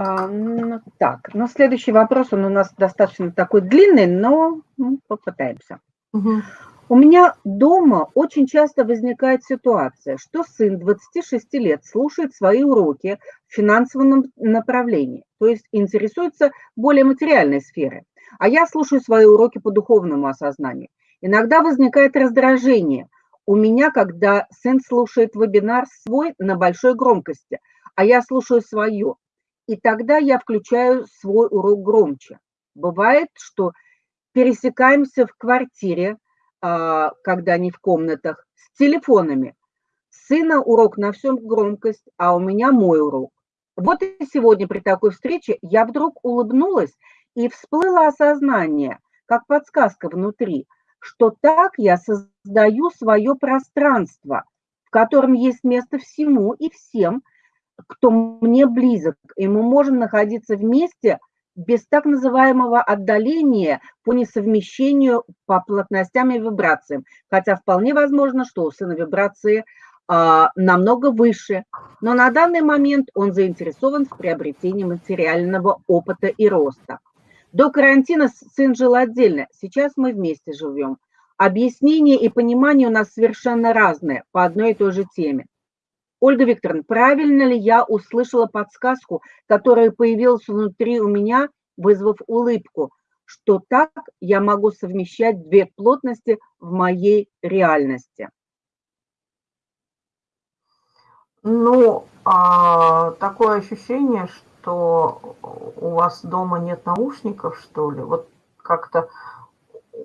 А, так, ну следующий вопрос, он у нас достаточно такой длинный, но ну, попытаемся. Угу. У меня дома очень часто возникает ситуация, что сын 26 лет слушает свои уроки в финансовом направлении, то есть интересуется более материальной сферой, а я слушаю свои уроки по духовному осознанию. Иногда возникает раздражение у меня, когда сын слушает вебинар свой на большой громкости, а я слушаю свое, и тогда я включаю свой урок громче. Бывает, что пересекаемся в квартире, а, когда они в комнатах, с телефонами. Сына урок на всем громкость, а у меня мой урок. Вот и сегодня при такой встрече я вдруг улыбнулась и всплыло осознание, как подсказка внутри, что так я создаю свое пространство, в котором есть место всему и всем, кто мне близок, и мы можем находиться вместе без так называемого отдаления по несовмещению по плотностям и вибрациям. Хотя вполне возможно, что у сына вибрации а, намного выше, но на данный момент он заинтересован в приобретении материального опыта и роста. До карантина сын жил отдельно, сейчас мы вместе живем. Объяснение и понимание у нас совершенно разные по одной и той же теме. Ольга Викторовна, правильно ли я услышала подсказку, которая появилась внутри у меня, вызвав улыбку, что так я могу совмещать две плотности в моей реальности? Ну, а, такое ощущение, что у вас дома нет наушников, что ли? Вот как-то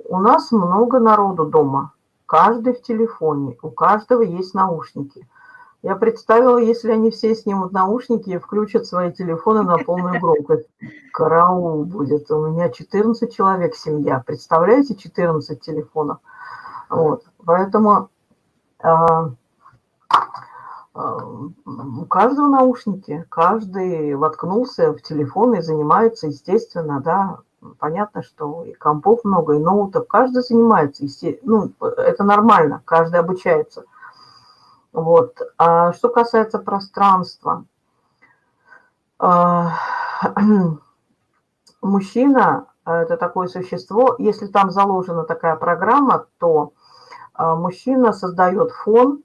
у нас много народу дома, каждый в телефоне, у каждого есть наушники. Я представила, если они все снимут наушники и включат свои телефоны на полную громкость. Караул будет. У меня 14 человек семья. Представляете, 14 телефонов? Вот. Поэтому а, а, у каждого наушники, каждый воткнулся в телефон и занимается, естественно, да, понятно, что и компов много, и ноутов, каждый занимается, ну, это нормально, каждый обучается. Вот. А что касается пространства, а, мужчина – это такое существо, если там заложена такая программа, то а, мужчина создает фон,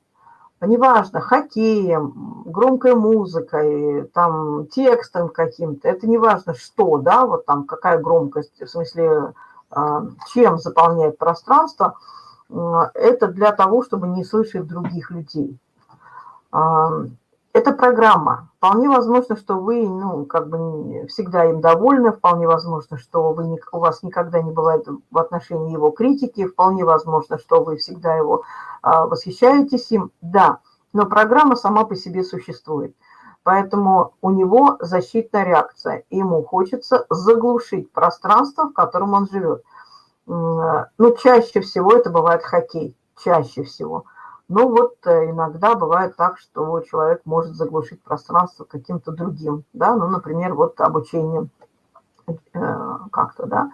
неважно, хоккеем, громкой музыкой, там, текстом каким-то, это неважно что, да, вот там какая громкость, в смысле, а, чем заполняет пространство – это для того, чтобы не слышать других людей. Это программа. Вполне возможно, что вы ну, как бы всегда им довольны, вполне возможно, что вы, у вас никогда не бывает в отношении его критики, вполне возможно, что вы всегда его а, восхищаетесь им. Да, но программа сама по себе существует. Поэтому у него защитная реакция. Ему хочется заглушить пространство, в котором он живет. Ну, чаще всего это бывает хоккей, чаще всего. Ну, вот э, иногда бывает так, что человек может заглушить пространство каким-то другим, да, ну, например, вот обучением э, как-то, да.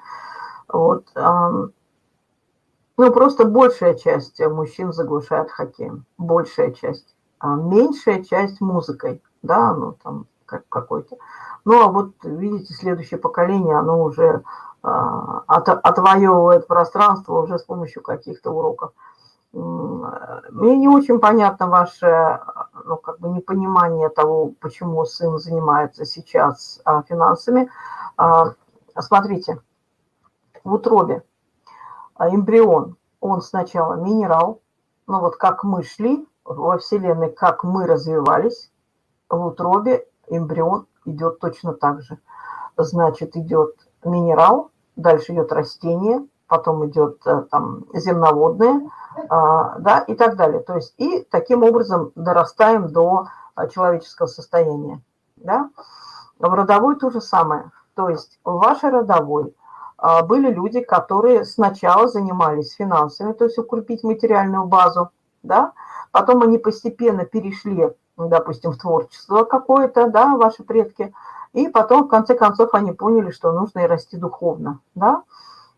Вот, ну, просто большая часть мужчин заглушает хоккеем, большая часть. А меньшая часть музыкой, да, ну, там, как какой-то. Ну, а вот, видите, следующее поколение, оно уже от, отвоевывает пространство уже с помощью каких-то уроков. Мне не очень понятно ваше ну, как бы непонимание того, почему сын занимается сейчас а, финансами. А, смотрите, в утробе эмбрион, он сначала минерал, ну вот как мы шли во Вселенной, как мы развивались, в утробе эмбрион идет точно так же. Значит, идет минерал, дальше идет растение, потом идет э, там земноводное, а, да, и так далее. То есть и таким образом дорастаем до а, человеческого состояния, да. В родовой то же самое. То есть в вашей родовой а, были люди, которые сначала занимались финансами, то есть укрепить материальную базу, да, потом они постепенно перешли, допустим, в творчество какое-то, да, ваши предки, и потом, в конце концов, они поняли, что нужно и расти духовно, да.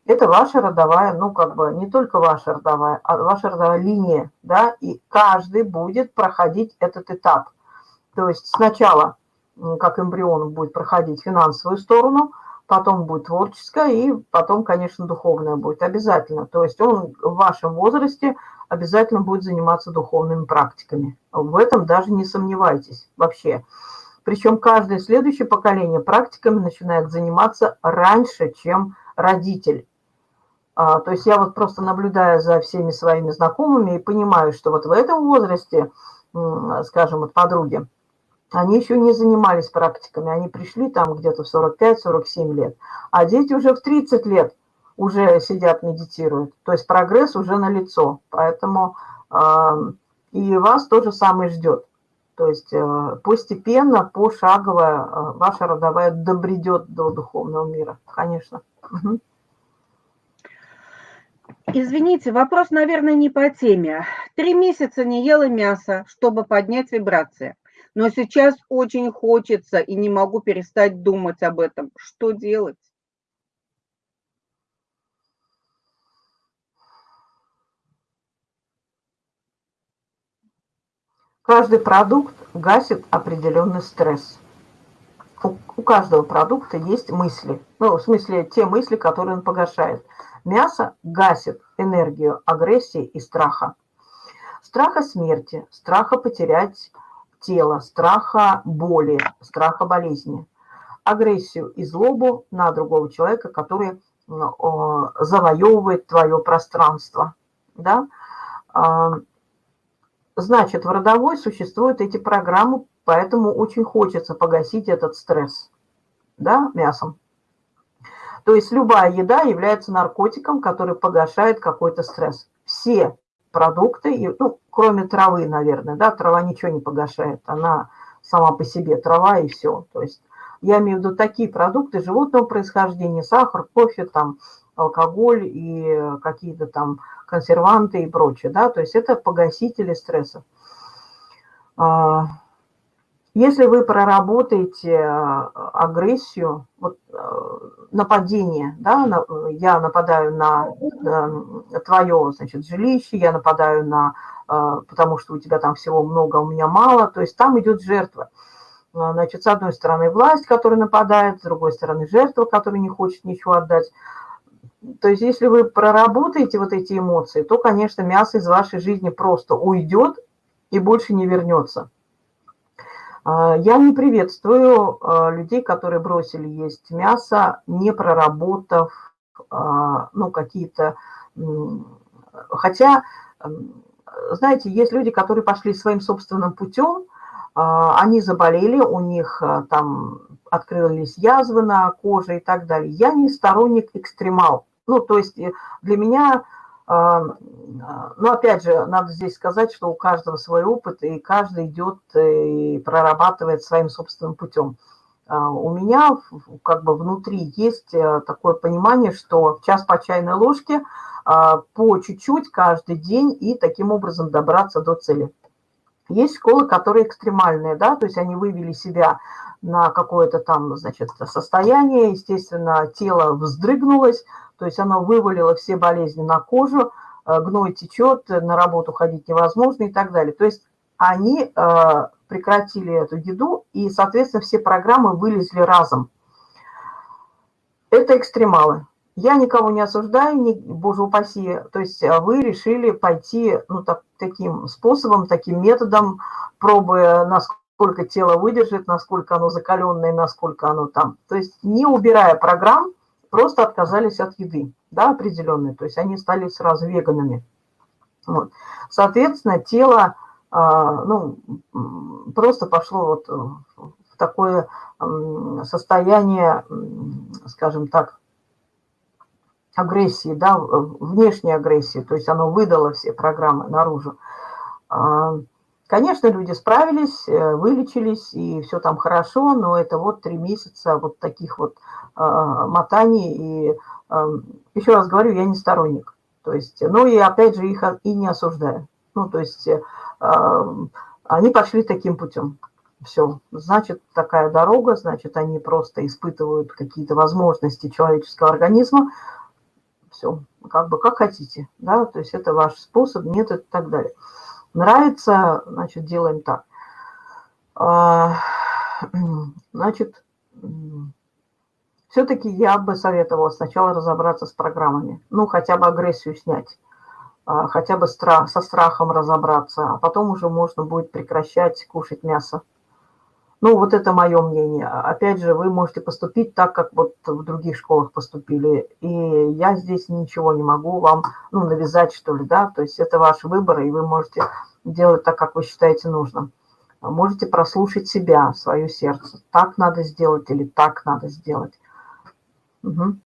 Это ваша родовая, ну, как бы, не только ваша родовая, а ваша родовая линия, да, и каждый будет проходить этот этап. То есть сначала как эмбрион будет проходить финансовую сторону, потом будет творческая и потом, конечно, духовная будет обязательно. То есть он в вашем возрасте обязательно будет заниматься духовными практиками. В этом даже не сомневайтесь вообще. Причем каждое следующее поколение практиками начинает заниматься раньше, чем родитель. А, то есть я вот просто наблюдаю за всеми своими знакомыми и понимаю, что вот в этом возрасте, скажем, вот подруги, они еще не занимались практиками, они пришли там где-то в 45-47 лет, а дети уже в 30 лет уже сидят, медитируют. То есть прогресс уже налицо, поэтому э, и вас то же самое ждет. То есть э, постепенно, пошагово э, ваша родовая добредет до духовного мира, конечно. Извините, вопрос, наверное, не по теме. Три месяца не ела мясо, чтобы поднять вибрации но сейчас очень хочется и не могу перестать думать об этом. Что делать? Каждый продукт гасит определенный стресс. У, каждого продукта есть мысли. Ну, в смысле, те мысли, которые он погашает. Мясо гасит энергию агрессии и страха. Страха смерти, страха потерять тела, страха боли, страха болезни, агрессию и злобу на другого человека, который завоевывает твое пространство. Да? Значит, в родовой существуют эти программы, поэтому очень хочется погасить этот стресс да, мясом. То есть любая еда является наркотиком, который погашает какой-то стресс. Все продукты, ну, кроме травы, наверное, да, трава ничего не погашает, она сама по себе трава и все. То есть я имею в виду такие продукты животного происхождения, сахар, кофе, там, алкоголь и какие-то там консерванты и прочее, да, то есть это погасители стресса. А, если вы проработаете э, агрессию, вот, э, нападение, да, я нападаю на э, твое значит, жилище, я нападаю на, потому что у тебя там всего много, у меня мало, то есть там идет жертва. Значит, с одной стороны власть, которая нападает, с другой стороны жертва, которая не хочет ничего отдать. То есть если вы проработаете вот эти эмоции, то, конечно, мясо из вашей жизни просто уйдет и больше не вернется. А, я не приветствую а, людей, которые бросили есть мясо, не проработав а, ну, какие-то... Хотя, знаете, есть люди, которые пошли своим собственным путем, они заболели, у них там открылись язвы на коже и так далее. Я не сторонник экстремал. Ну, то есть э, для меня но опять же, надо здесь сказать, что у каждого свой опыт, и каждый идет э, и прорабатывает своим собственным путем. А, у меня как бы внутри есть э, такое понимание, что час по чайной ложке а, по чуть-чуть каждый день и таким образом добраться до цели. Есть школы, которые экстремальные, да, то есть они вывели себя на какое-то там, значит, состояние, естественно, тело вздрыгнулось, то есть оно вывалило все болезни на кожу, э, гной течет, на работу ходить невозможно и так далее. То есть они э, прекратили эту еду, и, соответственно, все программы вылезли разом. Это экстремалы. Я никого не осуждаю, не, боже упаси. То есть э, вы решили пойти ну, так, таким способом, таким методом, пробуя, насколько тело выдержит, насколько оно закаленное, насколько оно там. То есть не убирая программ, просто отказались от еды, да, определенной, то есть они стали сразу веганами. Вот. Соответственно, тело, а, ну, просто пошло вот в такое состояние, скажем так, агрессии, да, внешней агрессии, то есть оно выдало все программы наружу. Конечно, люди справились, э, вылечились, и все там хорошо, но это вот три месяца вот таких вот а, мотаний. И еще раз говорю, я не сторонник. То есть, ну и опять же их и не осуждаю. Ну, то есть они пошли таким путем. Все, значит, такая дорога, значит, они просто испытывают какие-то возможности человеческого организма. Все, как бы как хотите, да, то есть это ваш способ, метод и так далее. Нравится, значит, делаем так. А, Значит, все-таки я бы советовала сначала разобраться с программами. Ну, хотя бы агрессию снять, а, хотя бы со страхом разобраться, а потом уже можно будет прекращать кушать мясо. Ну, вот это мое мнение. Опять же, вы можете поступить так, как вот в других школах поступили. И я здесь ничего не могу вам ну, навязать, что ли, да. То есть это ваш выбор, и вы можете делать так, как вы считаете нужным. Можете прослушать себя, свое сердце. Так надо сделать или так надо сделать. Угу.